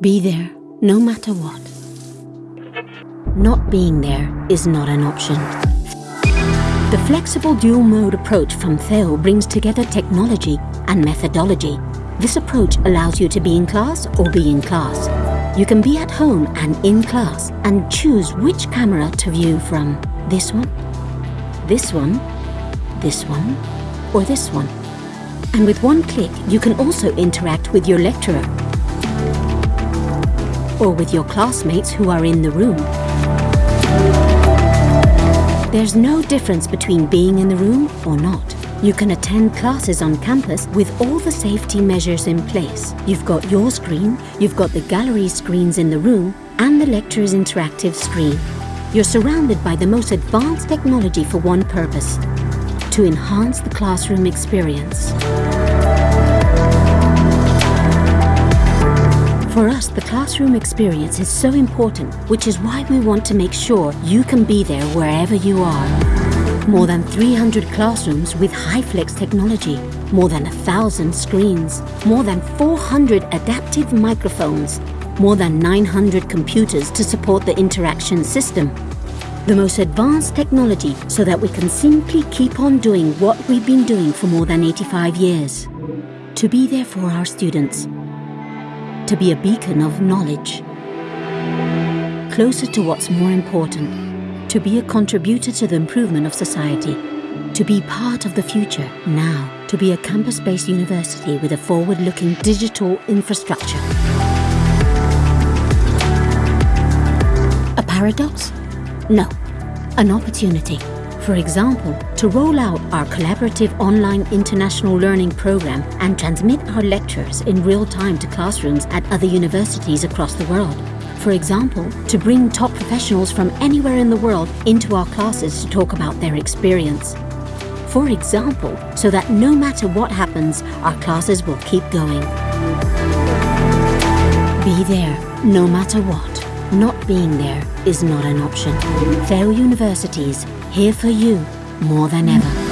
Be there, no matter what. Not being there is not an option. The flexible dual-mode approach from CEU brings together technology and methodology. This approach allows you to be in class or be in class. You can be at home and in class and choose which camera to view from. This one, this one, this one, or this one. And with one click, you can also interact with your lecturer or with your classmates who are in the room. There's no difference between being in the room or not. You can attend classes on campus with all the safety measures in place. You've got your screen, you've got the gallery screens in the room, and the lecturer's interactive screen. You're surrounded by the most advanced technology for one purpose, to enhance the classroom experience. For us, the classroom experience is so important, which is why we want to make sure you can be there wherever you are. More than 300 classrooms with HyFlex technology, more than a thousand screens, more than 400 adaptive microphones, more than 900 computers to support the interaction system. The most advanced technology so that we can simply keep on doing what we've been doing for more than 85 years. To be there for our students, to be a beacon of knowledge. Closer to what's more important, to be a contributor to the improvement of society, to be part of the future now, to be a campus-based university with a forward-looking digital infrastructure. A paradox? No, an opportunity. For example, to roll out our collaborative online international learning program and transmit our lectures in real time to classrooms at other universities across the world. For example, to bring top professionals from anywhere in the world into our classes to talk about their experience. For example, so that no matter what happens, our classes will keep going. Be there, no matter what. Not being there is not an option. CEU Universities, here for you more than ever.